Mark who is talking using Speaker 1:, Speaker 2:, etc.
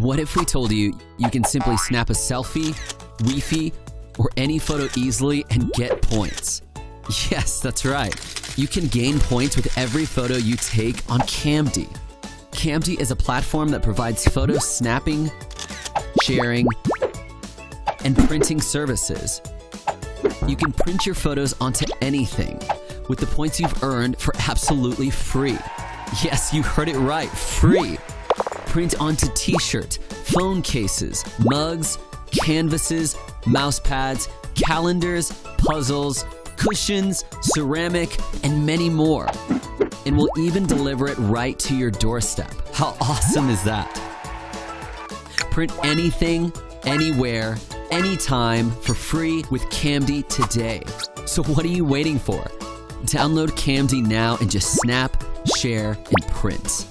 Speaker 1: What if we told you you can simply snap a selfie, wefie, or any photo easily and get points? Yes, that's right. You can gain points with every photo you take on Camdy. Camdy is a platform that provides photo snapping, sharing, and printing services. You can print your photos onto anything with the points you've earned for absolutely free. Yes, you heard it right, free. Print onto t-shirt, phone cases, mugs, canvases, mouse pads, calendars, puzzles, cushions, ceramic, and many more. And we'll even deliver it right to your doorstep. How awesome is that? Print anything, anywhere, anytime for free with Camdy today. So what are you waiting for? Download Camdy now and just snap, share, and print.